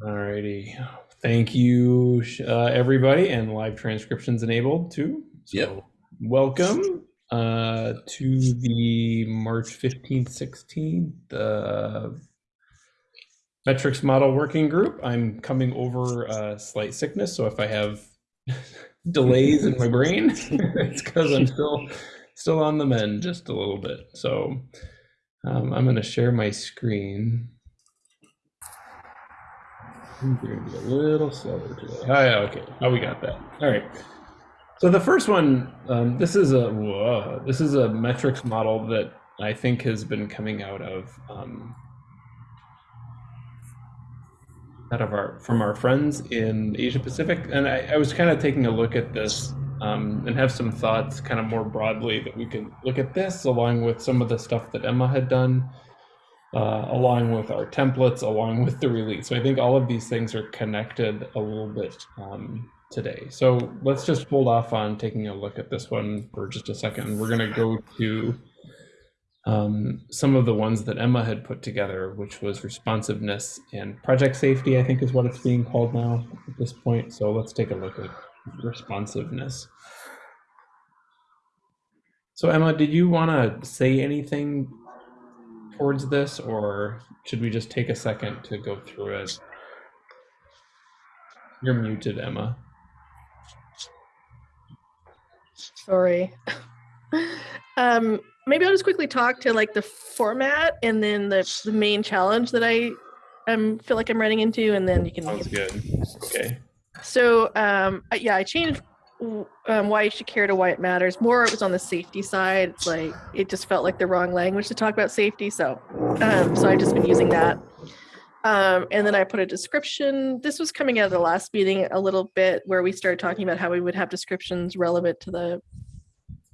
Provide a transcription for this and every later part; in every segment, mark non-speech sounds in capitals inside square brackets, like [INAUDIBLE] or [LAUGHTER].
Alrighty. Thank you, uh, everybody, and live transcriptions enabled too. So Yep. Welcome uh, to the March 15th, 16th uh, metrics model working group. I'm coming over uh, slight sickness, so if I have [LAUGHS] delays in my brain, [LAUGHS] it's because I'm still still on the mend just a little bit. So um, I'm going to share my screen. I'm going to be a little slower today. Oh, yeah, okay. Oh, we got that. All right. So the first one, um, this is a whoa, this is a metrics model that I think has been coming out of um, out of our from our friends in Asia Pacific, and I, I was kind of taking a look at this um, and have some thoughts, kind of more broadly, that we can look at this along with some of the stuff that Emma had done uh, along with our templates, along with the release. So I think all of these things are connected a little bit um, today. So let's just hold off on taking a look at this one for just a second. We're going to go to um, some of the ones that Emma had put together, which was responsiveness and project safety, I think is what it's being called now at this point. So let's take a look at responsiveness. So Emma, did you want to say anything towards this, or should we just take a second to go through it? You're muted, Emma. Sorry. [LAUGHS] um, maybe I'll just quickly talk to like the format and then the, the main challenge that I um, feel like I'm running into, and then you can. Sounds good. Okay. So um, yeah, I changed um, why you should care to why it matters. More it was on the safety side. It's like it just felt like the wrong language to talk about safety. So um, so I've just been using that. Um, and then I put a description. This was coming out of the last meeting a little bit where we started talking about how we would have descriptions relevant to the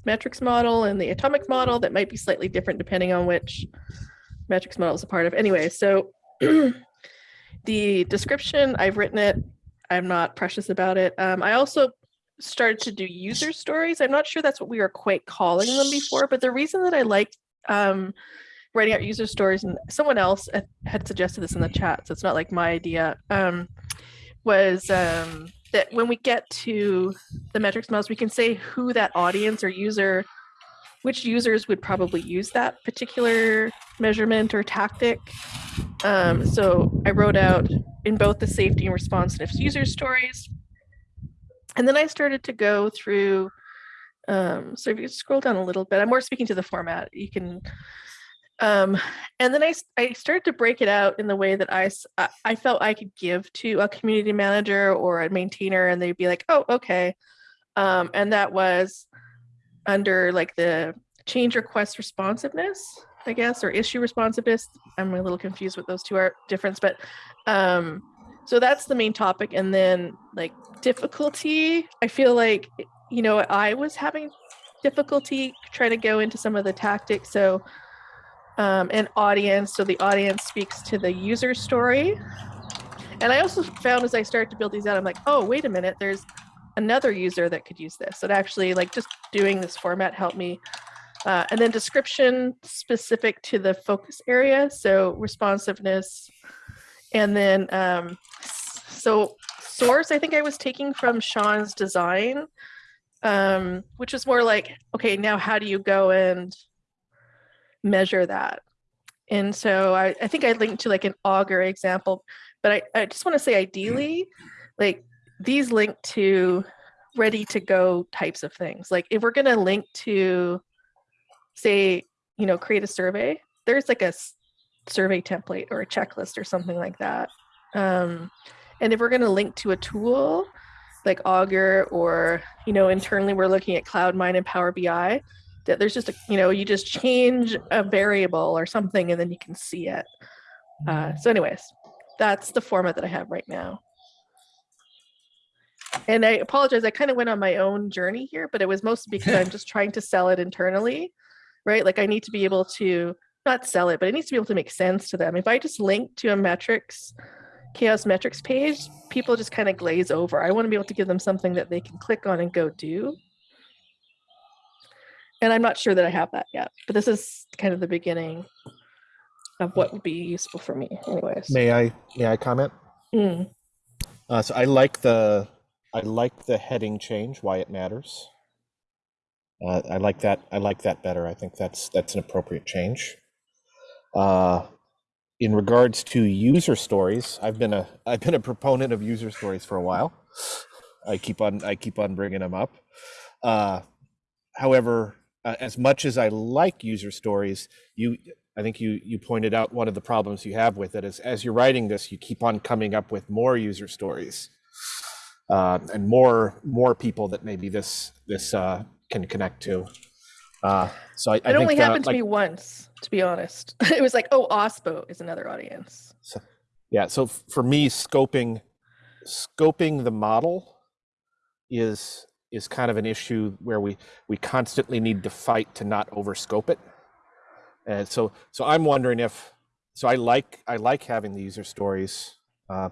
metrics model and the atomic model that might be slightly different depending on which metrics model is a part of. Anyway, so [CLEARS THROAT] the description, I've written it. I'm not precious about it. Um, I also started to do user stories. I'm not sure that's what we were quite calling them before, but the reason that I like um, writing out user stories, and someone else had suggested this in the chat, so it's not like my idea, um, was um, that when we get to the metrics models, we can say who that audience or user, which users would probably use that particular measurement or tactic. Um, so I wrote out in both the safety and responsiveness user stories, and then I started to go through, um, so if you scroll down a little bit, I'm more speaking to the format. You can, um, and then I, I started to break it out in the way that I, I felt I could give to a community manager or a maintainer and they'd be like, oh, okay. Um, and that was under like the change request responsiveness, I guess, or issue responsiveness. I'm a little confused what those two are difference, but um, so that's the main topic. And then like difficulty, I feel like, you know, I was having difficulty trying to go into some of the tactics. So um, an audience, so the audience speaks to the user story. And I also found as I started to build these out, I'm like, oh, wait a minute, there's another user that could use this. It actually like just doing this format helped me. Uh, and then description specific to the focus area. So responsiveness, and then, um, so source, I think I was taking from Sean's design, um, which was more like, okay, now how do you go and measure that? And so I, I think I linked to like an Augur example, but I, I just want to say ideally, like these link to ready to go types of things. Like if we're going to link to say, you know, create a survey, there's like a survey template or a checklist or something like that. Um, and if we're going to link to a tool like Augur or, you know, internally we're looking at CloudMine and Power BI, that there's just a, you know, you just change a variable or something and then you can see it. Uh, so anyways, that's the format that I have right now. And I apologize, I kind of went on my own journey here, but it was mostly because I'm just trying to sell it internally, right? Like I need to be able to not sell it, but it needs to be able to make sense to them. If I just link to a metrics, CHAOSS metrics page, people just kind of glaze over. I want to be able to give them something that they can click on and go do. And I'm not sure that I have that yet, but this is kind of the beginning of what would be useful for me anyways. May I, may I comment? Mm. Uh, so I like the I like the heading change. Why it matters. Uh, I like that. I like that better. I think that's that's an appropriate change. Uh, in regards to user stories, I've been a I've been a proponent of user stories for a while. I keep on I keep on bringing them up. Uh, however, uh, as much as I like user stories, you I think you you pointed out one of the problems you have with it is as you're writing this, you keep on coming up with more user stories uh, and more more people that maybe this this uh, can connect to. Uh, so I, I It think only happened to like- me once, to be honest. [LAUGHS] it was like, oh, OSPO is another audience. So, yeah, so for me, scoping scoping the model is is kind of an issue where we we constantly need to fight to not overscope it. And so so I'm wondering if so I like I like having the user stories, uh,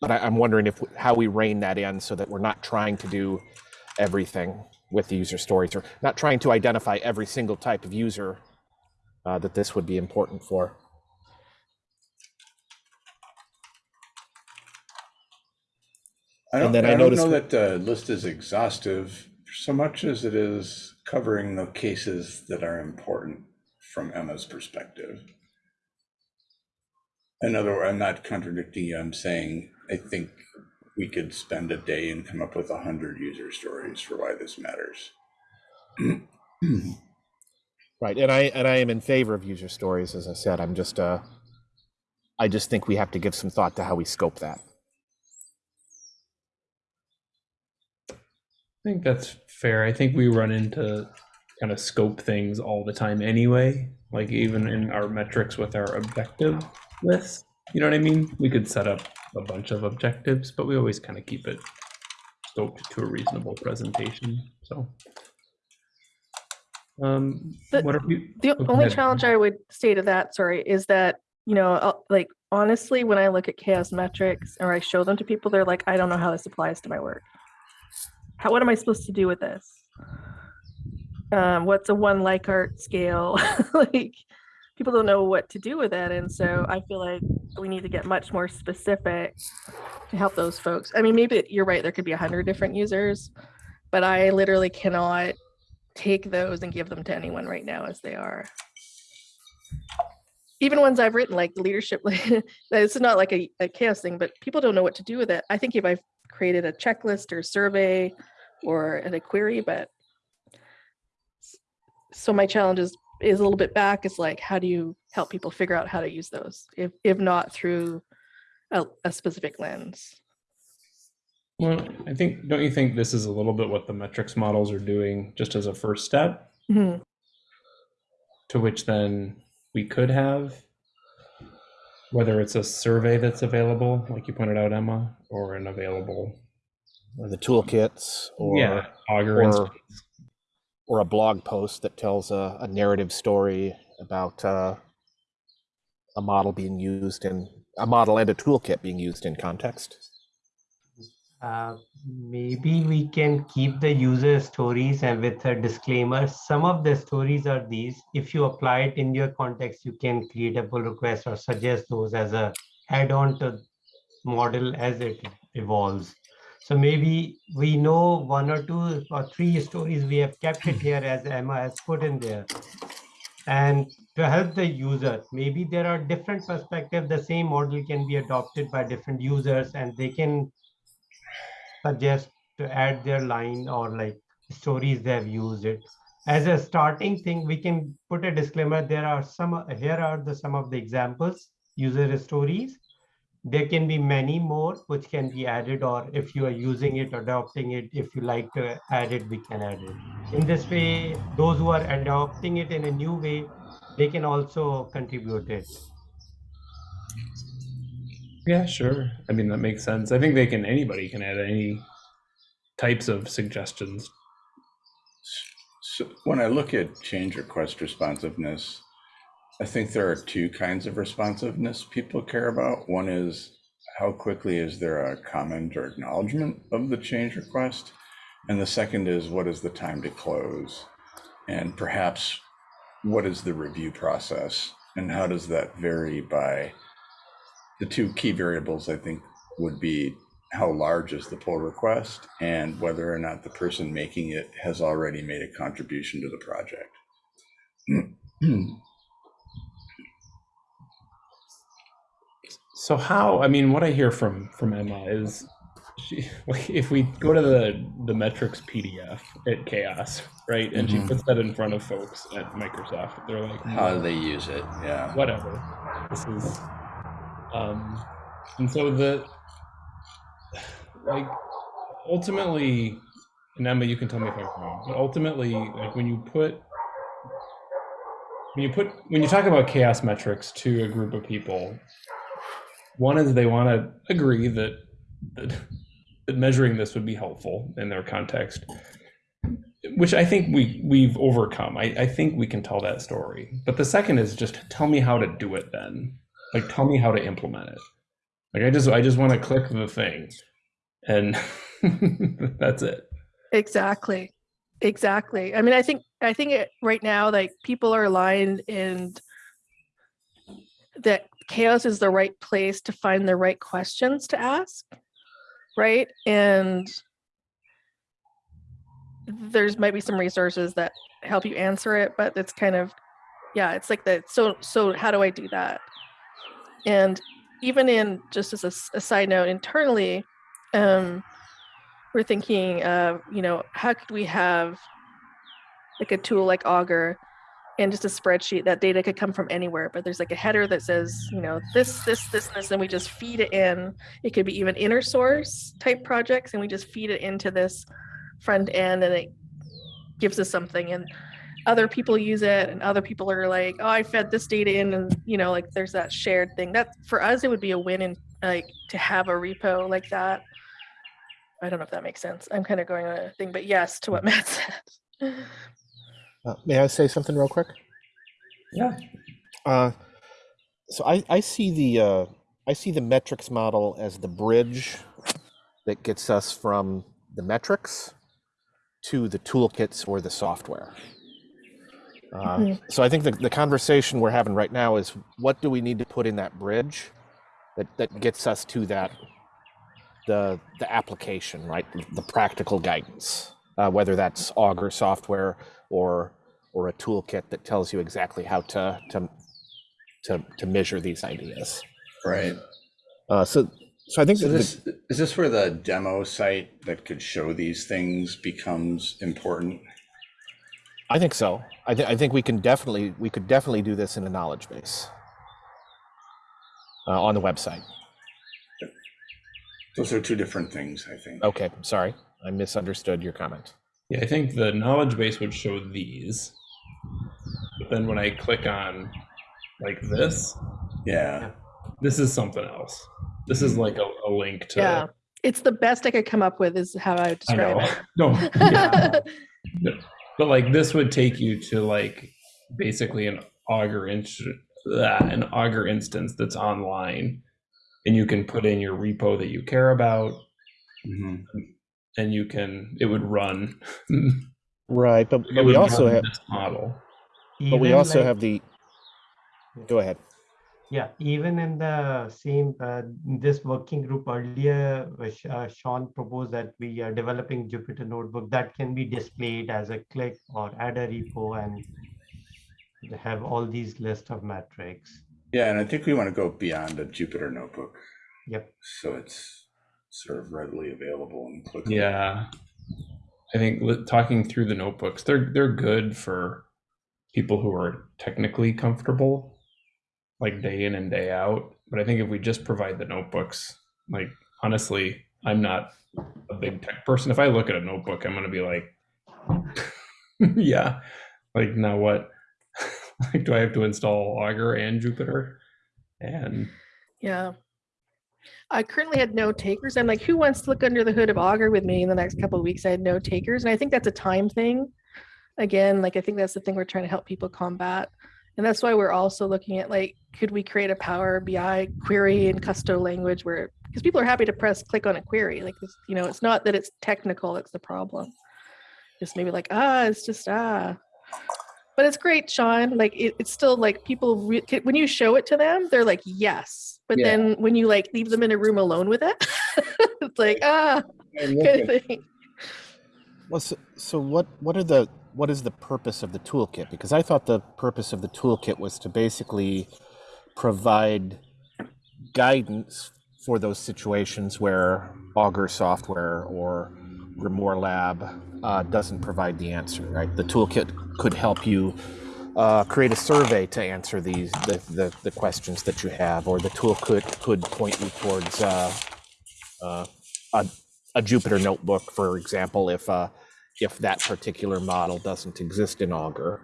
but I, I'm wondering if how we rein that in so that we're not trying to do everything with the user stories or not trying to identify every single type of user uh, that this would be important for. I don't, then I I noticed- know that the list is exhaustive so much as it is covering the cases that are important from Emma's perspective. In other words, I'm not contradicting you. I'm saying I think we could spend a day and come up with a hundred user stories for why this matters. [CLEARS THROAT] Right, and I and I am in favor of user stories. As I said, I'm just uh, I just think we have to give some thought to how we scope that. I think that's fair. I think we run into kind of scope things all the time anyway. Like even in our metrics with our objective list, you know what I mean? We could set up a bunch of objectives, but we always kind of keep it scoped to a reasonable presentation. So, um, The- what are we? The Oh, only challenge I would say to that, sorry, is that, you know, uh, like honestly, when I look at CHAOSS metrics or I show them to people, they're like, I don't know how this applies to my work. How, what am I supposed to do with this? Um, what's a one Likert scale? [LAUGHS] like, people don't know what to do with it. And so I feel like we need to get much more specific to help those folks. I mean, maybe you're right, there could be a hundred different users, but I literally cannot take those and give them to anyone right now as they are. Even ones I've written, like the leadership, [LAUGHS] it's not like a, a CHAOSS thing, but people don't know what to do with it. I think if I've created a checklist or survey or a query, but so my challenge is is a little bit back. It's like, how do you help people figure out how to use those, if if not through a, a specific lens? Well, I think, don't you think this is a little bit what the metrics models are doing just as a first step? Mhm. to which then we could have whether it's a survey that's available like you pointed out emma or an available Or the toolkits, or yeah augur or- instance. Or a blog post that tells a, a narrative story about uh, a model being used in a model and a toolkit being used in context. Uh, maybe we can keep the user stories and with a disclaimer. Some of the stories are these. If you apply it in your context, you can create a pull request or suggest those as a add-on to model as it evolves. So maybe we know one or two or three stories we have kept it here as Emma has put in there. And to help the user, maybe there are different perspectives. The same model can be adopted by different users and they can suggest to add their line or like stories they have used it. As a starting thing, we can put a disclaimer. There are some, here are the some of the examples, user stories. There can be many more which can be added, or if you are using it, adopting it, if you like to add it, we can add it. In this way, those who are adopting it in a new way, they can also contribute it. yeah sure i mean that makes sense i think they can anybody can add any types of suggestions So when I look at change request responsiveness, I think there are two kinds of responsiveness people care about. One is how quickly is there a comment or acknowledgement of the change request? And the second is what is the time to close? And perhaps what is the review process? And how does that vary by the two key variables, I think, would be how large is the pull request and whether or not the person making it has already made a contribution to the project. [CLEARS THROAT] So how? I mean, what I hear from from Emma is, she, [LAUGHS] if we go to the the metrics PDF at CHAOSS, right, and she Mhm. puts that in front of folks at Microsoft, they're like, How do they use it? Yeah. whatever. This is, um, and so the like ultimately, and Emma, you can tell me if I'm wrong, but ultimately, like when you put when you put when you talk about CHAOSS metrics to a group of people, one is they want to agree that that, that measuring this would be helpful in their context which I think we we've overcome. I, I think we can tell that story. But the second is just tell me how to do it then. Like tell me how to implement it. Like I just I just want to click the thing. And [LAUGHS] that's it. Exactly. Exactly. I mean, I think I think it, right now, like people are aligned and that CHAOSS is the right place to find the right questions to ask, right? And there's might be some resources that help you answer it, but it's kind of yeah, it's like that. So so how do I do that? And even in just as a side note internally, um, we're thinking of you know how could we have like a tool like augur and just a spreadsheet that data could come from anywhere but there's like a header that says you know this this this this and we just feed it in it could be even inner source type projects and we just feed it into this front end and it gives us something and other people use it and other people are like oh i fed this data in and you know like there's that shared thing that for us it would be a win in like to have a repo like that I don't know if that makes sense. I'm kind of going on a thing, but yes to what Matt [LAUGHS] said. Uh, may I say something real quick? Yeah. Uh, so I, I see the uh, I see the metrics model as the bridge that gets us from the metrics to the toolkits or the software. Uh, Mhm. So I think the, the conversation we're having right now is what do we need to put in that bridge that, that gets us to that the the application, right? The practical guidance, uh, whether that's Augur software or or a toolkit that tells you exactly how to to to, to measure these ideas. Right. Uh, so so I think So that the- this, is this where the demo site that could show these things becomes important? I think so. I, th- I think we can definitely we could definitely do this in a knowledge base uh, on the website. Those are two different things, I think. Okay, sorry, I misunderstood your comment. Yeah, I think the knowledge base would show these. But then when I click on like this, Yeah. this is something else. This is like a, a link to yeah. It's the best I could come up with is how I would I know. describe [LAUGHS] No. yeah. [LAUGHS] it. But like this would take you to like basically an Augur inst- uh, an Augur instance that's online, and you can put in your repo that you care about, Mhm. And you can it would run. Right, but, but we also have this model. but we also like- have the. Go ahead. Yeah, even in the same, uh, this working group earlier, uh, uh, Sean proposed that we are developing Jupyter Notebook that can be displayed as a click or add a repo and have all these list of metrics. Yeah, and I think we want to go beyond a Jupyter notebook. Yep. So it's sort of readily available and clickable. Yeah, I think talking through the notebooks, they're they're good for people who are technically comfortable, like day in and day out. But I think if we just provide the notebooks, like honestly, I'm not a big tech person. If I look at a notebook, I'm gonna be like, [LAUGHS] yeah, like now what? [LAUGHS] like, do I have to install Augur and Jupyter? And yeah. I currently had no takers. I'm like, who wants to look under the hood of Augur with me in the next couple of weeks? I had no takers. And I think that's a time thing. Again, like I think that's the thing we're trying to help people combat. And that's why we're also looking at like, could we create a Power BI query in Kusto language where because people are happy to press click on a query. Like this, you know, it's not that it's technical, it's the problem. Just maybe like, ah, it's just ah. but it's great, Sean. Like it, it's still like people when you show it to them, they're like yes, but Yeah. then when you like leave them in a room alone with it, [LAUGHS] it's like ah And kind of thing. Well, so, so what what are the what is the purpose of the toolkit? Because I thought the purpose of the toolkit was to basically provide guidance for those situations where Augur software or Grimoire Lab uh, doesn't provide the answer. Right, the toolkit could help you uh, create a survey to answer these the, the, the questions that you have, or the toolkit could point you towards uh, uh, a a Jupyter notebook, for example, if uh, if that particular model doesn't exist in Augur.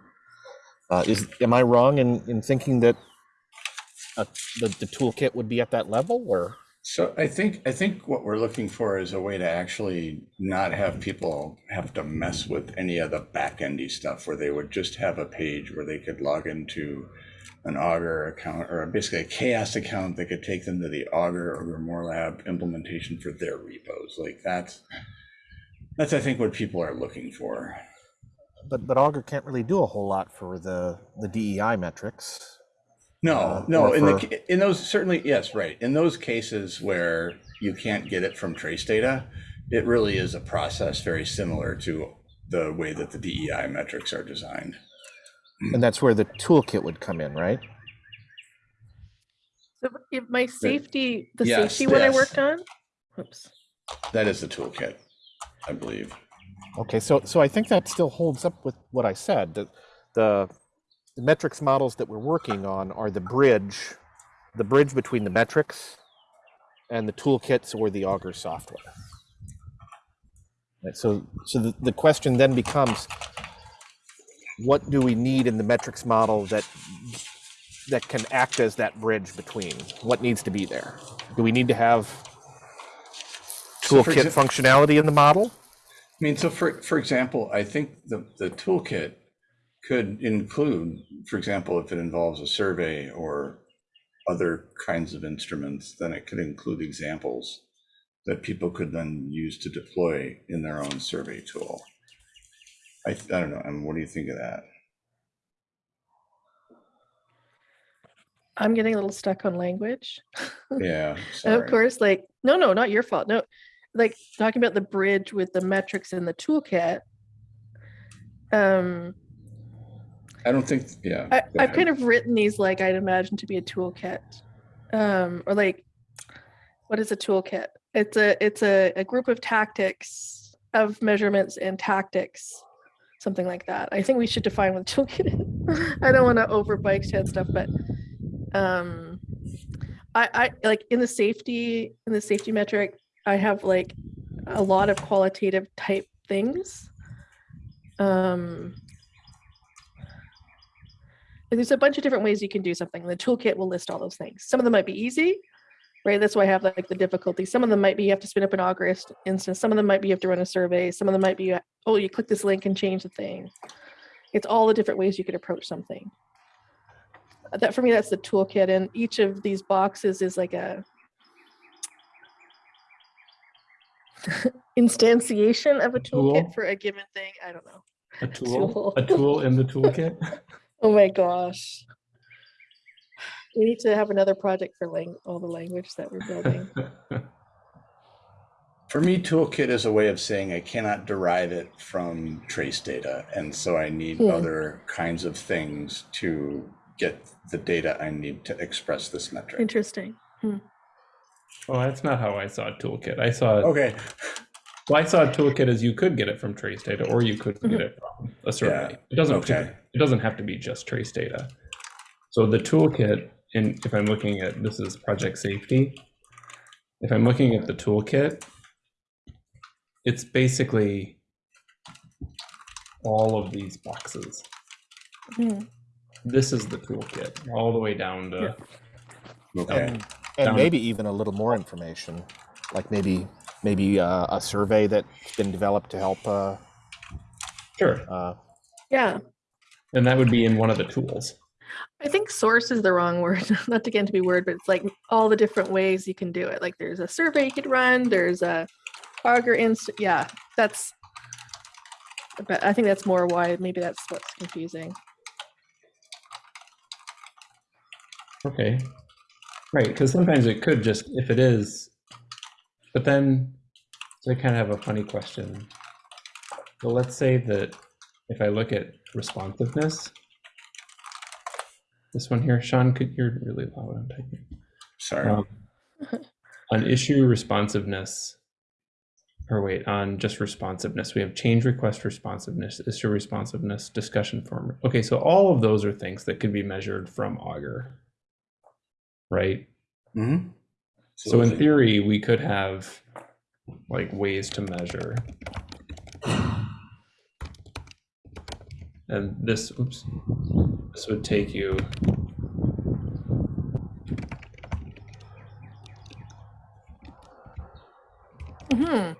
Uh, is am I wrong in, in thinking that uh, the the toolkit would be at that level, or So I think, I think what we're looking for is a way to actually not have people have to mess with any of the back-endy stuff where they would just have a page where they could log into an Augur account or basically a CHAOSS account that could take them to the Augur or Grimoire Lab implementation for their repos. Like that's, that's, I think, what people are looking for. but but Augur can't really do a whole lot for the the DEI metrics. No, Uh, no, or in the, for- ca- in those, certainly, yes, right. In those cases where you can't get it from trace data, it really is a process very similar to the way that the DEI metrics are designed. And that's where the toolkit would come in, right? So if my safety, the Yes, safety one I worked on. Oops. That is the toolkit, I believe. Okay, so so I think that still holds up with what I said. That the, the metrics models that we're working on are the bridge, the bridge between the metrics and the toolkits or the Augur software. Right, so so the, the question then becomes what do we need in the metrics model that that can act as that bridge between? What needs to be there? Do we need to have toolkit exa- functionality in the model? I mean, so for, for example, I think the, the toolkit could include, for example, if it involves a survey or other kinds of instruments, then it could include examples that people could then use to deploy in their own survey tool. I, I don't know, and what do you think of that? I'm getting a little stuck on language. [LAUGHS] Yeah, And of course, like, no, no, not your fault. No, like talking about the bridge with the metrics in the toolkit. Um, I don't think, yeah. I, I've kind of written these like I'd imagine to be a toolkit, um, or like, what is a toolkit? It's a it's a, a group of tactics of measurements and tactics, something like that. I think we should define what toolkit is. [LAUGHS] I don't want to over bike head stuff, but um, I I like in the safety in the safety metric, I have like a lot of qualitative type things. Um, there's a bunch of different ways you can do something. The toolkit will list all those things. Some of them might be easy, right? That's why I have like the difficulty. Some of them might be you have to spin up an Augur instance. Some of them might be you have to run a survey. Some of them might be oh you click this link and change the thing. It's all the different ways you could approach something. Uh, That for me, that's the toolkit, and each of these boxes is like a [LAUGHS] instantiation of a Tool? toolkit for a given thing. I don't know. A tool, [LAUGHS] tool. a tool in the toolkit. [LAUGHS] Oh my gosh. We need to have another project for lang- all the language that we're building. [LAUGHS] For me, toolkit is a way of saying I cannot derive it from trace data. And so I need Hmm. other kinds of things to get the data I need to express this metric. Interesting. Well, that's not how I saw a toolkit. I saw it. Okay, well, I saw a toolkit as you could get it from trace data, or you could get it from a survey. It doesn't. Okay. It doesn't have to be just trace data. So the toolkit, and if I'm looking at this is project safety. If I'm looking at the toolkit, it's basically all of these boxes. Hmm. This is the toolkit, all the way down to okay. and, and Down- maybe even a little more information, like maybe maybe uh, a survey that's been developed to help. Uh, sure, uh, Yeah. And that would be in one of the tools. I think source is the wrong word, [LAUGHS] not to get into be word, but it's like all the different ways you can do it. Like there's a survey you could run, there's a Augur inst. Yeah, that's, but I think that's more why maybe that's what's confusing. Okay. Right. Because sometimes it could just, if it is, but then so I kind of have a funny question. So let's say that if I look at responsiveness, this one here, Sean, could, you're really loud on typing. Sorry. Um, on issue responsiveness, or wait, on just responsiveness, we have change request responsiveness, issue responsiveness, discussion form. Okay, so all of those are things that could be measured from Augur, right? Mhm. So in theory, we could have like ways to measure. And this, oops, this would take you. hmm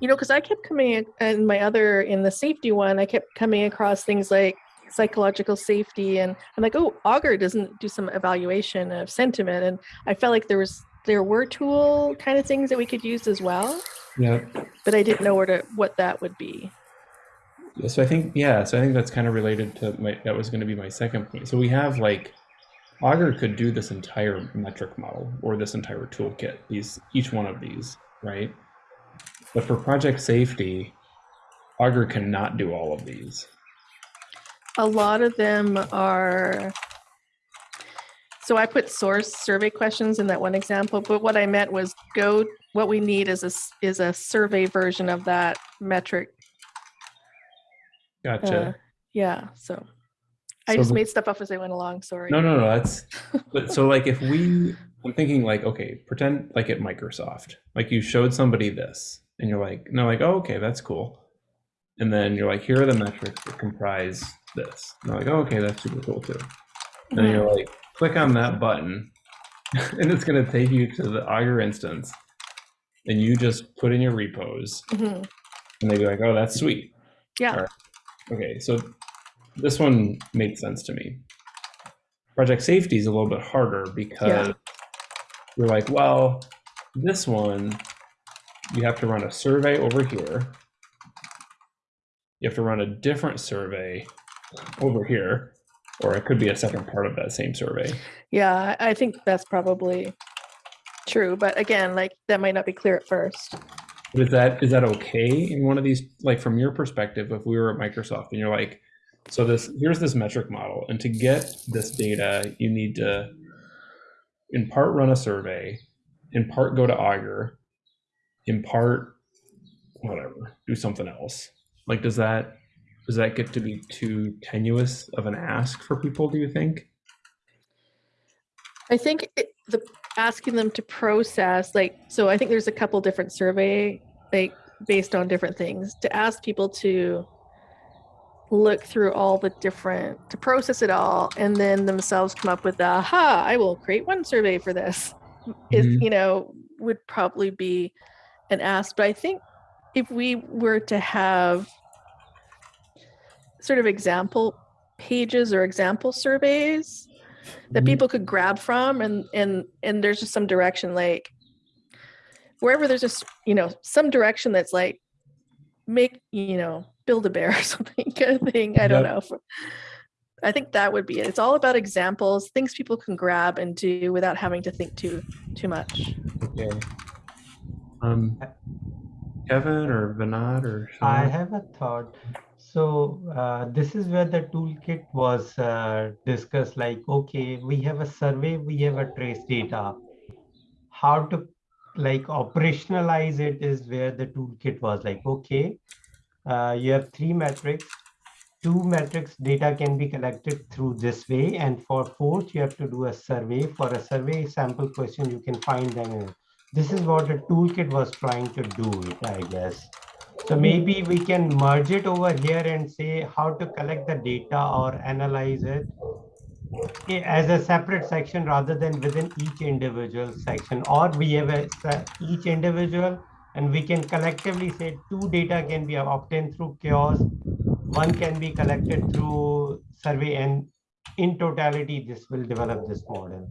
You know, because I kept coming in in my other in the safety one, I kept coming across things like psychological safety, and I'm like, oh, Augur doesn't do some evaluation of sentiment, and I felt like there was there were tool kind of things that we could use as well, Yeah. but I didn't know where to what that would be. So I think yeah, so I think that's kind of related to my that was going to be my second point. So we have like Augur could do this entire metric model or this entire toolkit, these each one of these, right? But for project safety, Augur cannot do all of these. A lot of them are. So I put source survey questions in that one example, but what I meant was go. What we need is a is a survey version of that metric Gotcha. Uh, yeah, so I So just the- made stuff up as I went along. Sorry. No, no, no. That's [LAUGHS] but so like if we, I'm thinking like okay, pretend like at Microsoft, like you showed somebody this, and you're like, no, like oh, okay, that's cool, and then you're like, here are the metrics that comprise this. And they're like, oh, okay, that's super cool too. And then Mhm. you're like, click on that button, [LAUGHS] and it's gonna take you to the Augur instance, and you just put in your repos, Mhm. and they'd be like, oh, that's sweet. Yeah. Okay, so this one made sense to me. Project safety is a little bit harder because you're like, well, this one, you have to run a survey over here. You have to run a different survey over here, or it could be a second part of that same survey. Yeah, I I think that's probably true. But again, like that might not be clear at first. But is that is that okay in one of these like from your perspective if we were at Microsoft and you're like so this here's this metric model and to get this data you need to in part run a survey in part go to Augur in part whatever do something else. Like does that does that get to be too tenuous of an ask for people do you think? I think it, the asking them to process, like, so I think there's a couple different survey, like, based on different things. To ask people to look through all the different, to process it all, and then themselves come up with, the, aha, I will create one survey for this. Is Mhm. you know would probably be an ask, but I think if we were to have sort of example pages or example surveys that Mhm. people could grab from and and and there's just some direction like wherever there's just you know some direction that's like make you know build a bear [LAUGHS] or something kind of thing i don't Yep. know i think that would be it it's all about examples things people can grab and do without having to think too too much okay um Kevin or Vinod or Sean? I have a thought. So uh, this is where the toolkit was uh, discussed. Like, okay, we have a survey, we have a trace data. How to like operationalize it is where the toolkit was like, okay, uh, you have three metrics. Two metrics data can be collected through this way, and for fourth, you have to do a survey. For a survey sample question, you can find them. This is what the toolkit was trying to do, it, I guess. So maybe we can merge it over here and say how to collect the data or analyze it as a separate section rather than within each individual section. Or we have a, each individual and we can collectively say two data can be obtained through CHAOSS, one can be collected through survey and in totality, this will develop this model.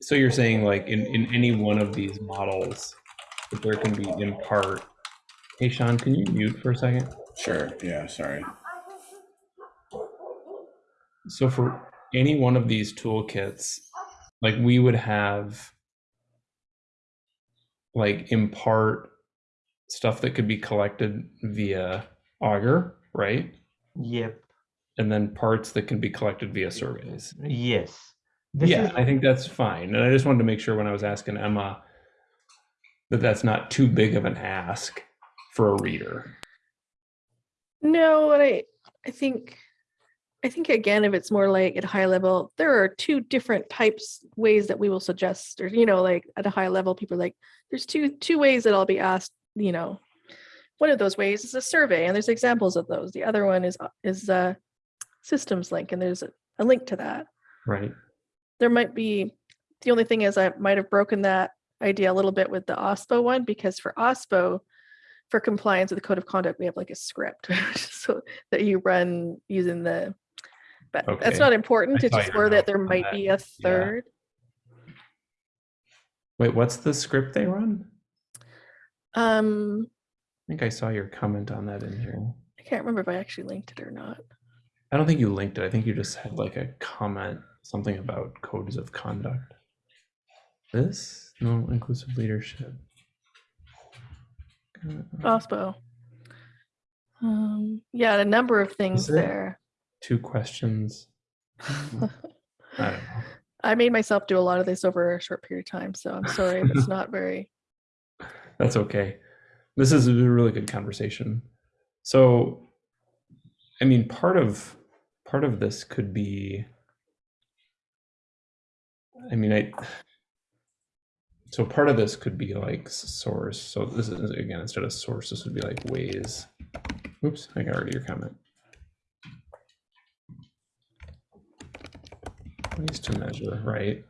So you're saying like in, in any one of these models, that there can be in part. Hey Sean, can you mute for a second? Sure, yeah, sorry. So for any one of these toolkits, like we would have like impart stuff that could be collected via Augur, right? Yep. And then parts that can be collected via surveys. Yes. This yeah, is I think that's fine. And I just wanted to make sure when I was asking Emma that that's not too big of an ask for a reader. No, and I I think I think again, if it's more like at a high level, there are two different types ways that we will suggest, or you know, like at a high level, people are like, there's two two ways that I'll be asked. You know, one of those ways is a survey, and there's examples of those. The other one is is a systems link, and there's a, a link to that. Right. There might be the only thing is I might have broken that idea a little bit with the OSPO one because for OSPO, for compliance with the code of conduct, we have like a script [LAUGHS] so that you run using the. But Okay. that's not important. I It's just more that there might that. be a third. Wait, what's the script they run? Um, I think I saw your comment on that in here. I can't remember if I actually linked it or not. I don't think you linked it. I think you just had like a comment, something about codes of conduct. This? No, inclusive leadership. Uh, OSPO. Um, yeah, a number of things there-. Two questions. [LAUGHS] I. I made myself do a lot of this over a short period of time, so I'm sorry if it's [LAUGHS] not very. That's okay. This is a really good conversation. So, I mean, part of part of this could be. I mean, I. So part of this could be like source. So this is again instead of source, this would be like ways. Oops, I got rid of your comment. Ways to measure, right?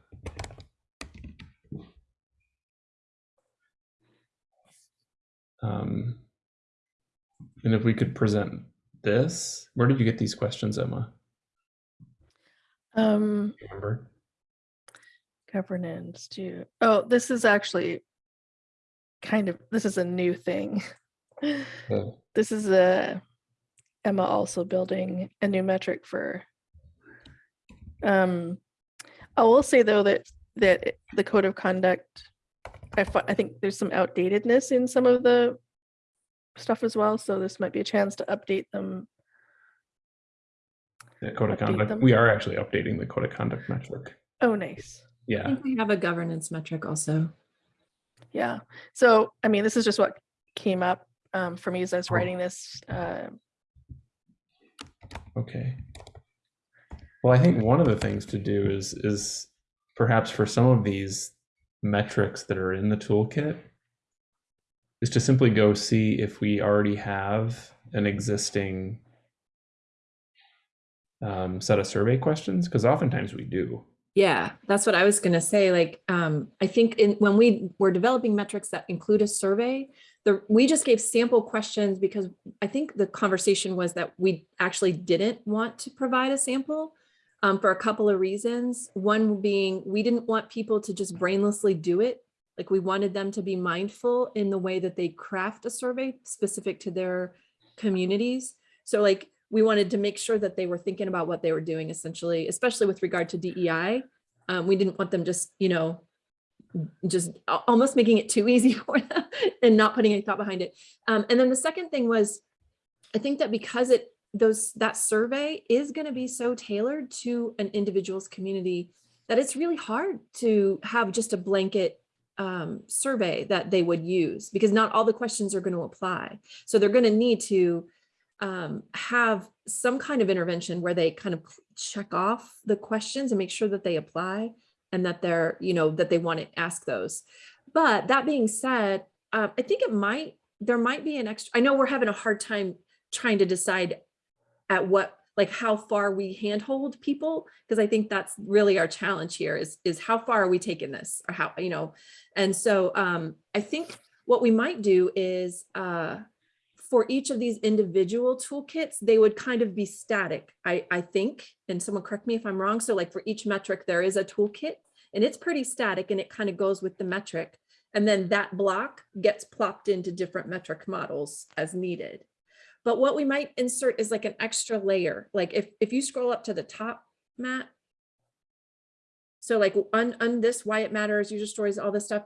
Um, and if we could present this, where did you get these questions, Emma? Um, Remember? Governance do oh this is actually kind of this is a new thing The- [LAUGHS] this is a emma also building a new metric for um i will say though that that the code of conduct i i think there's some outdatedness in some of the stuff as well so this might be a chance to update them the code of Update conduct. them. We are actually updating the code of conduct metric. oh nice I Yeah. think we have a governance metric also. Yeah. So, I mean, this is just what came up um, for me as I was Oh. writing this. Uh, Okay. Well, I think one of the things to do is is perhaps for some of these metrics that are in the toolkit is to simply go see if we already have an existing um, set of survey questions because oftentimes we do. Yeah, that's what I was gonna say. Like, um, I think in, when we were developing metrics that include a survey, the, we just gave sample questions because I think the conversation was that we actually didn't want to provide a sample um, for a couple of reasons. One being, we didn't want people to just brainlessly do it. Like, we wanted them to be mindful in the way that they craft a survey specific to their communities. So like, we wanted to make sure that they were thinking about what they were doing essentially, especially with regard to DEI. Um, we didn't want them just, you know, just almost making it too easy [LAUGHS] for them and not putting any thought behind it. Um, and then the second thing was, I think that because it those that survey is going to be so tailored to an individual's community that it's really hard to have just a blanket um, survey that they would use because not all the questions are going to apply. So they're going to need to um, have some kind of intervention where they kind of check off the questions and make sure that they apply and that they're, you know, that they want to ask those. But that being said, uh, I think it might, there might be an extra, I know we're having a hard time trying to decide at what, like how far we handhold people, because I think that's really our challenge here is, is how far are we taking this or how, you know, and so um, I think what we might do is, uh, for each of these individual toolkits, they would kind of be static, I, I think, and someone correct me if I'm wrong. So like for each metric, there is a toolkit and it's pretty static and it kind of goes with the metric. And then that block gets plopped into different metric models as needed. But what we might insert is like an extra layer. Like if, if you scroll up to the top, Matt. So like on, on this, why it matters, user stories, all this stuff.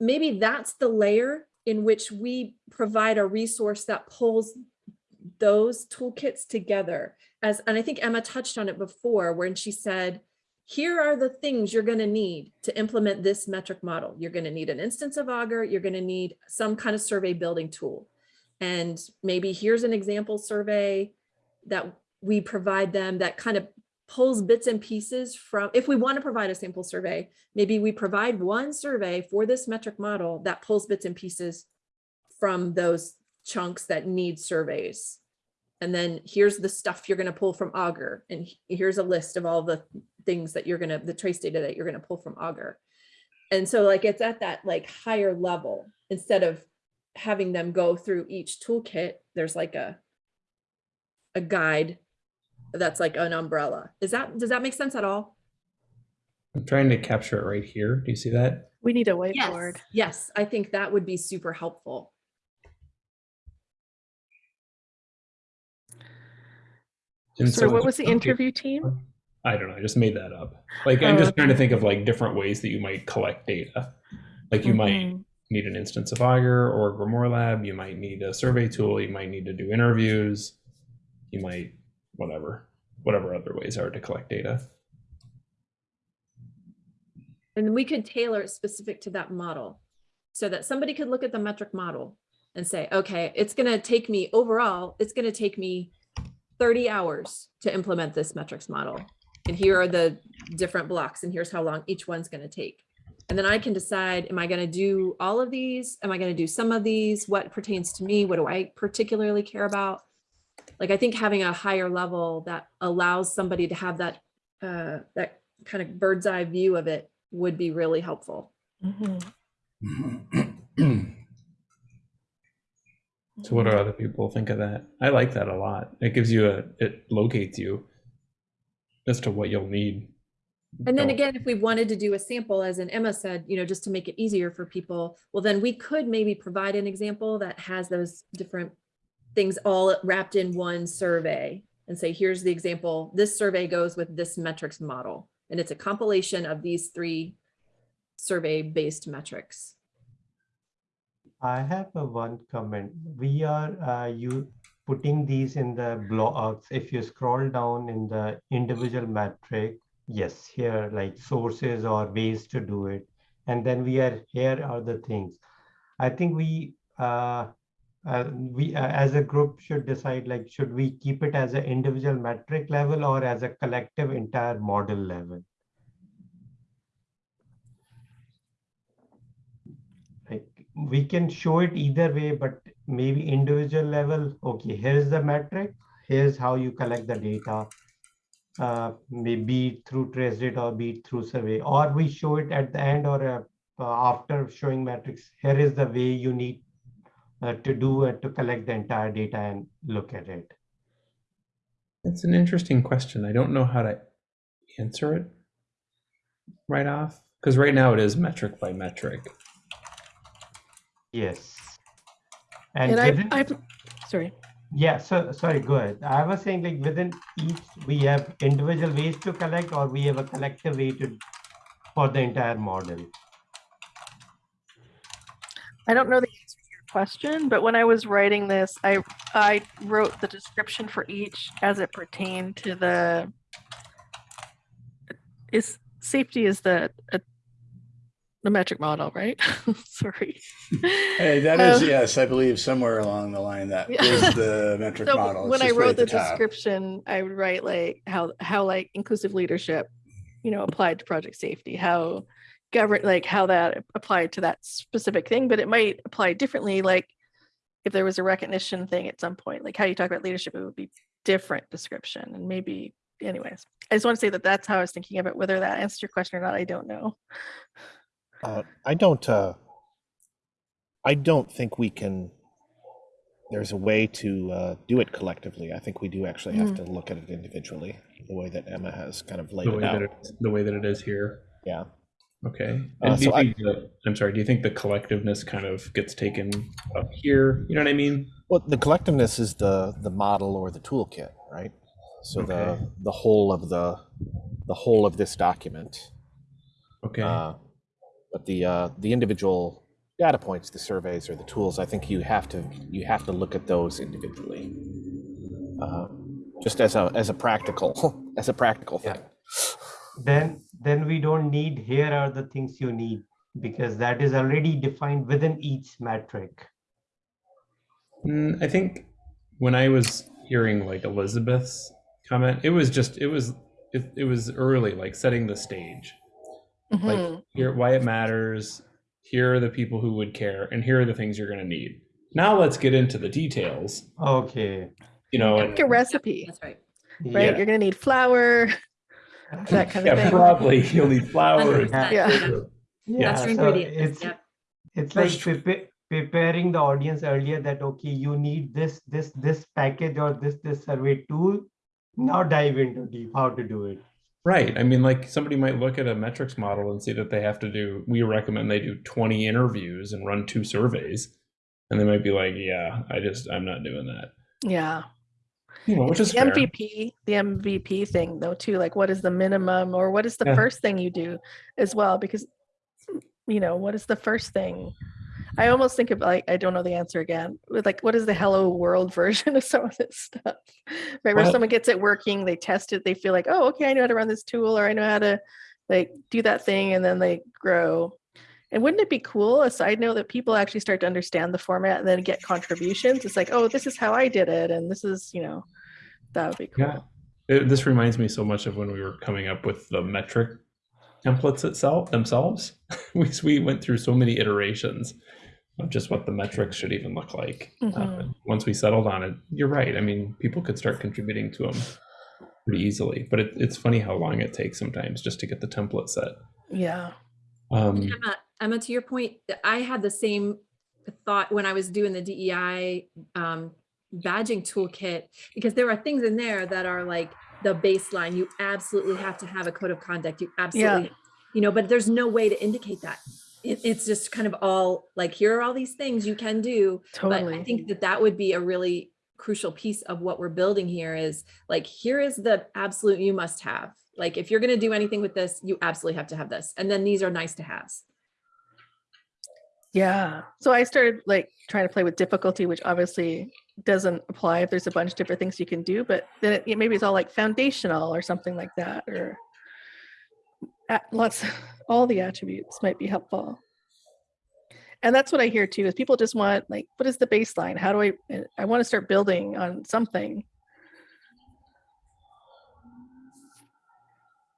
Maybe that's the layer in which we provide a resource that pulls those toolkits together as, and I think Emma touched on it before when she said, here are the things you're going to need to implement this metric model. You're going to need an instance of Augur. You're going to need some kind of survey building tool. And maybe here's an example survey that we provide them that kind of pulls bits and pieces from, if we want to provide a sample survey, maybe we provide one survey for this metric model that pulls bits and pieces from those chunks that need surveys. And then here's the stuff you're going to pull from Augur. And here's a list of all the things that you're going to, the trace data that you're going to pull from Augur. And so like it's at that like higher level instead of having them go through each toolkit, there's like a a guide that's like an umbrella. Is that, does that make sense at all? I'm trying to capture it right here. Do you see that? We need a whiteboard. Yes, yes, I think that would be super helpful. And So what was the interview team? I don't know. I just made that up. Like I'm Oh, just trying to think of like different ways that you might collect data. Like you might Mhm. need an instance of Augur or GrimoireLab. You might need a survey tool. You might need to do interviews. You might whatever, whatever other ways are to collect data. And we could tailor it specific to that model so that somebody could look at the metric model and say, okay, it's going to take me overall, it's going to take me 30 hours to implement this metrics model. And here are the different blocks and here's how long each one's going to take. And then I can decide, am I going to do all of these? Am I going to do some of these? What pertains to me? What do I particularly care about? Like, I think having a higher level that allows somebody to have that, uh, that kind of bird's eye view of it would be really helpful. Mhm. [CLEARS THROAT] So what do other people think of that? I like that a lot. It gives you a it locates you as to what you'll need. And then again, if we wanted to do a sample, as in Emma said, you know, just to make it easier for people, well, then we could maybe provide an example that has those different things all wrapped in one survey and say, here's the example. This survey goes with this metrics model. And it's a compilation of these three survey-based metrics. I have a one comment. We are uh, you putting these in the blocks. If you scroll down in the individual metric, yes, here like sources or ways to do it. And then we are here are the things. I think we uh, uh, we uh, as a group should decide like should we keep it as an individual metric level or as a collective entire model level. like we can show it either way, but maybe individual level, okay, here's the metric, here's how you collect the data. Uh, maybe through trace data or be through survey, or we show it at the end or uh, after showing metrics, here is the way you need uh, to do it to collect the entire data and look at it. It's an interesting question. I don't know how to answer it right off because right now it is metric by metric. Yes. And, And within- I, sorry. Yeah, so sorry, go ahead. I was saying like within each, we have individual ways to collect or we have a collective way to for the entire model. I don't know the answer to your question, but when I was writing this, I I wrote the description for each as it pertained to the is safety is the uh, the metric model, right? [LAUGHS] Sorry. Hey, that is, Uh, yes, I believe somewhere along the line that Yeah. is the [LAUGHS] metric so model. It's when I just right wrote the, description, I would write like how how like inclusive leadership, you know, applied to project safety, how govern like how that applied to that specific thing, but it might apply differently. Like if there was a recognition thing at some point, like how you talk about leadership, it would be different description and maybe. Anyways, I just want to say that that's how I was thinking of it. Whether that answers your question or not, I don't know. Uh, I don't, uh, I don't think we can, there's a way to uh, do it collectively. I think we do actually have to look at it individually, the way that Emma has kind of laid The it way that out. it, the way that it is here. Yeah. Okay. Uh, And do you so I, the, I'm sorry, do you think the collectiveness kind of gets taken up here? You know what I mean? Well, the collectiveness is the the model or the toolkit, right? So Okay. the the whole of the the whole of this document. Okay. Uh, but the uh, the individual data points, the surveys or the tools, I think you have to you have to look at those individually, uh, just as a as a practical [LAUGHS] as a practical Yeah. thing. Then, then we don't need, here are the things you need, because that is already defined within each metric. Mm, I think when I was hearing like Elizabeth's comment, it was just it was it, it was early, like setting the stage. Like Mhm. here why it matters, here are the people who would care, and here are the things you're gonna need. Now let's get into the details. Okay. You know, like a and, recipe, That's right. right? Yeah. You're gonna need flour, that kind of yeah, thing. probably you'll need flour. Yeah. yeah. Yeah, That's your so. It's, Yep. it's like First- prepa- preparing the audience earlier that, okay, you need this, this, this package or this, this survey tool. Now dive into deep how to do it. Right. I mean, like somebody might look at a metrics model and see that they have to do, we recommend they do 20 interviews and run two surveys. And they might be like, yeah, I just, I'm not doing that. Yeah. You know, which is the fair. MVP, the MVP thing though too, like what is the minimum or what is the Yeah. first thing you do as well? Because you know, what is the first thing? I almost think of like I don't know the answer again. With like what is the hello world [LAUGHS] version of some of this stuff? Right. Where Well- someone gets it working, they test it, they feel like, oh, okay, I know how to run this tool or I know how to like do that thing, and then they grow. And wouldn't it be cool, a side note, that people actually start to understand the format and then get contributions? It's like, oh, this is how I did it, and this is, you know, that would be cool. Yeah. It- this reminds me so much of when we were coming up with the metric templates itself themselves. [LAUGHS] we, we went through so many iterations of just what the metrics should even look like. Uh, Mhm. and once we settled on it, you're right. I mean, people could start contributing to them pretty easily, but it, it's funny how long it takes sometimes just to get the template set. Yeah. Um, Emma, to your point, I had the same thought when I was doing the DEI um, badging toolkit, because there are things in there that are like the baseline. You absolutely have to have a code of conduct. You absolutely, you know, but there's no way to indicate that. It, it's just kind of all like, here are all these things you can do. Totally. But I think that that would be a really crucial piece of what we're building here is like, here is the absolute you must have. Like, if you're going to do anything with this, you absolutely have to have this. And then these are nice to haves. Yeah. So I started like trying to play with difficulty, which obviously doesn't apply if there's a bunch of different things you can do, but then it, maybe it's all like foundational or something like that, or lots, [LAUGHS] all the attributes might be helpful. And that's what I hear too, is people just want like, what is the baseline? How do I, uh, I want to start building on something.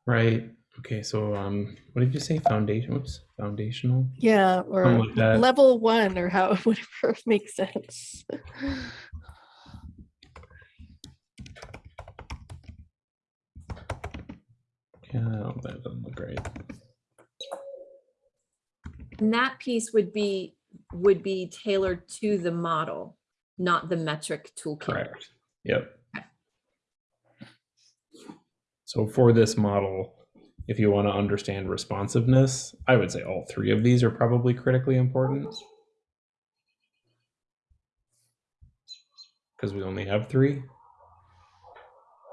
right. Okay. So, um, what did you say? Foundation? Whoops. Foundational. Yeah. Or like level one or how, [LAUGHS] whatever makes sense. Yeah, that doesn't look great. And that piece would be, would be tailored to the model, not the metric toolkit. Correct. Yep. So for this model, if you want to understand responsiveness, I would say all three of these are probably critically important. Because we only have three.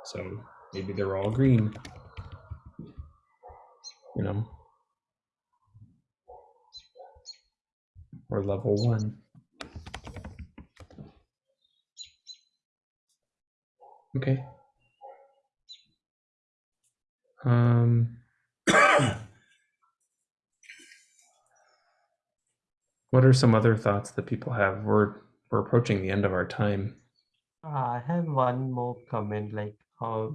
So maybe they're all green. You know? Or level one. Okay. Um, what are some other thoughts that people have? We're we're approaching the end of our time. I have one more comment, like uh,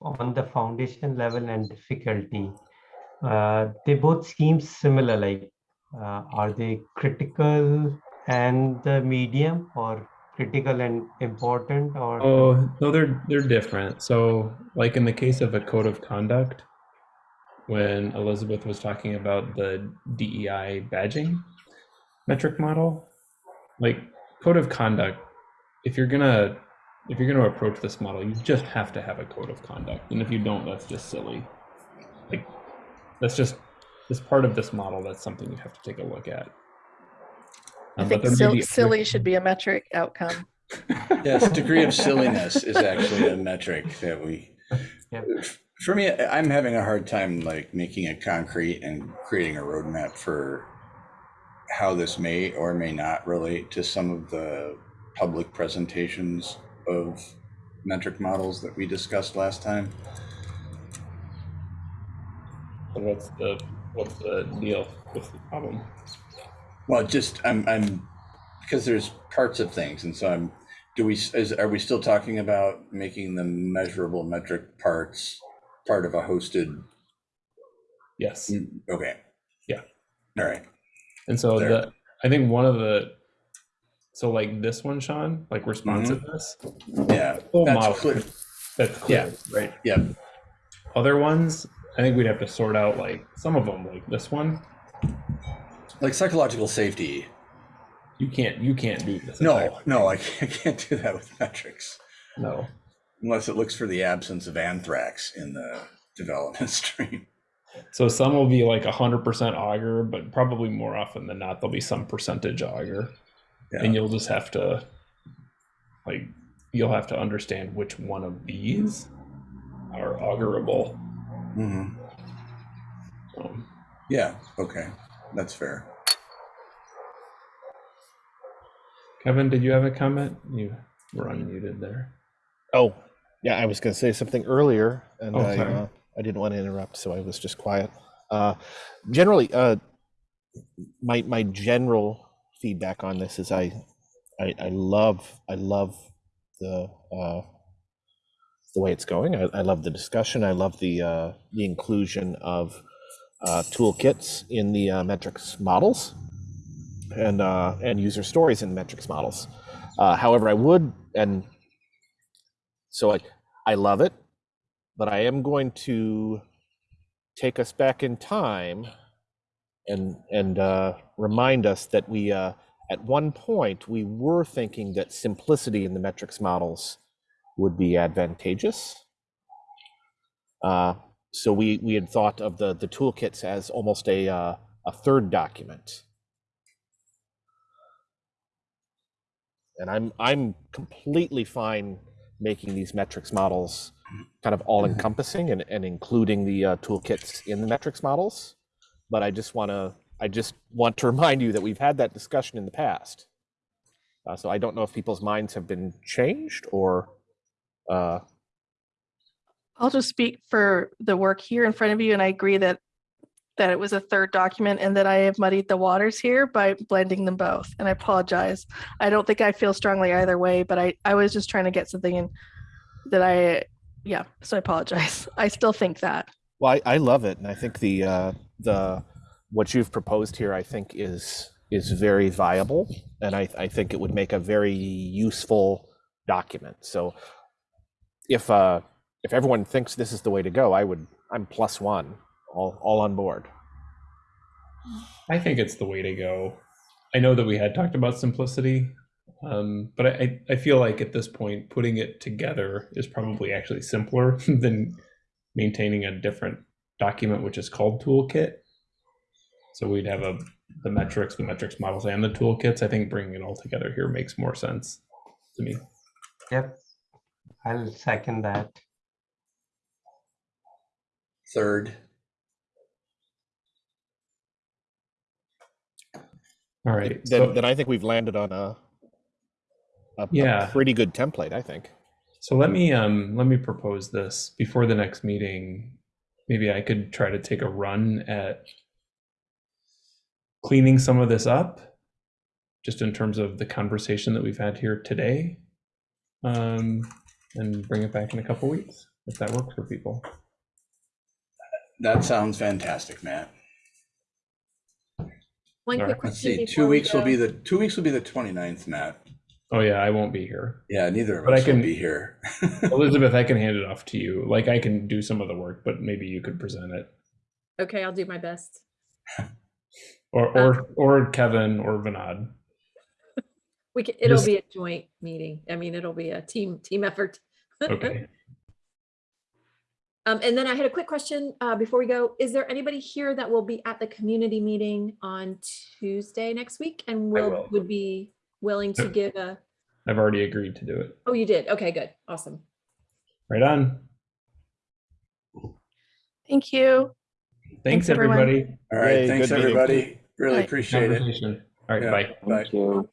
on the foundation level and difficulty. Uh, they both seem similar. Like, uh, are they critical and the medium, or critical and important, or Oh no, they're they're different. So, like in the case of a code of conduct, when Elizabeth was talking about the DEI badging metric model, like code of conduct, if you're gonna if you're gonna approach this model, you just have to have a code of conduct, and if you don't, that's just silly. Like that's just as part of this model. That's something you have to take a look at. I Um, but think there sil- silly should be a metric outcome. [LAUGHS] Yes, degree of silliness is actually a metric that we, Yep. for me, I'm having a hard time like making it concrete and creating a roadmap for how this may or may not relate to some of the public presentations of metric models that we discussed last time. So what's the what's the deal? What's the problem? Well, just I'm I'm because there's parts of things, and so I'm. Do we is are we still talking about making the measurable metric parts part of a hosted? Yes. Mm, okay. Yeah. All right. And so There. the I think one of the so like this one, Sean, like mm-hmm. responsiveness, Yeah. Full That's model. clear. that's clear, right? Yeah. Other ones, I think we'd have to sort out like some of them, like this one. Like psychological safety. You can't you can't do this. No, no, I can't, I can't do that with metrics no. unless it looks for the absence of anthrax in the development [LAUGHS] stream. So some will be like hundred percent Augur, but probably more often than not there'll be some percentage Augur. Yeah. And you'll just have to like you'll have to understand which one of these are Augurable. Mhm. Um, Yeah. Okay. That's fair. Kevin, did you have a comment? You were unmuted there. Oh, yeah, I was going to say something earlier, and Oh, I, sorry. uh, I didn't want to interrupt, so I was just quiet. Uh, generally, uh, my my general feedback on this is I, I, I love I love the uh, the way it's going. I, I love the discussion. I love the uh, the inclusion of uh, toolkits in the uh, metrics models and uh, and user stories in the metrics models. Uh, however, I would and so I I love it, but I am going to take us back in time and and uh, remind us that we uh, at one point we were thinking that simplicity in the metrics models would be advantageous. Uh, so we we had thought of the the toolkits as almost a uh, a third document. And I'm I'm completely fine making these metrics models kind of all encompassing and, and including the uh, toolkits in the metrics models. But I just want to I just want to [LAUGHS] remind you that we've had that discussion in the past. Uh, so I don't know if people's minds have been changed or uh, I'll just speak for the work here in front of you, and I agree that that it was a third document and that I have muddied the waters here by blending them both. And I apologize. I don't think I feel strongly either way, but I I was just trying to get something in that I yeah. So I apologize. [LAUGHS] I still think that. Well, I, I love it, and I think the uh, the what you've proposed here, I think is is very viable, and I, I think it would make a very useful document. So, if uh, if everyone thinks this is the way to go, I would I'm plus one, all all on board. I think it's the way to go. I know that we had talked about simplicity, um, but I, I feel like at this point, putting it together is probably actually simpler [LAUGHS] than maintaining a different document, which is called toolkit. So we'd have a the metrics, the metrics models, and the toolkits. I think bringing it all together here makes more sense to me. Yep. I'll second that. Third. All right. Then, So, then I think we've landed on a a, a Yeah. pretty good template. I think. so let me um let me propose this before the next meeting. Maybe I could try to take a run at cleaning some of this up, just in terms of the conversation that we've had here today, um, and bring it back in a couple weeks if that works for people. That sounds fantastic, Matt. One quick right. Let's see, before two we weeks will be the, two weeks will be the 29th, Matt. Oh yeah, I won't be here. Yeah, neither of But I us will can- be here. [LAUGHS] Elizabeth, I can hand it off to you. Like I can do some of the work, but maybe you could present it, Okay, I'll do my best. [LAUGHS] or or or Kevin or Vinod. [LAUGHS] We can, it'll Just- be a joint meeting. I mean, it'll be a team, team effort. Okay. Um, and then I had a quick question, uh, before we go. Is there anybody here that will be at the community meeting on Tuesday next week and I will, will. would be willing to give a, I've already agreed to do it. Oh, you did. Okay, good. Awesome. Right on. Thank you. Thanks, Thanks, everyone. everybody. All right, Yay, thanks, good meeting. everybody. Really Bye. appreciate it. Conversation. All right, Yeah, bye. Bye. Thank you.